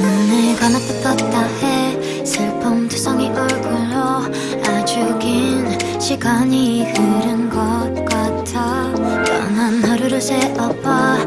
눈을 감았다 떴다 해. 슬픔 두성이 얼굴로 아주 긴 시간이 흐른 것 같아. 떠난 하루를 세어봐.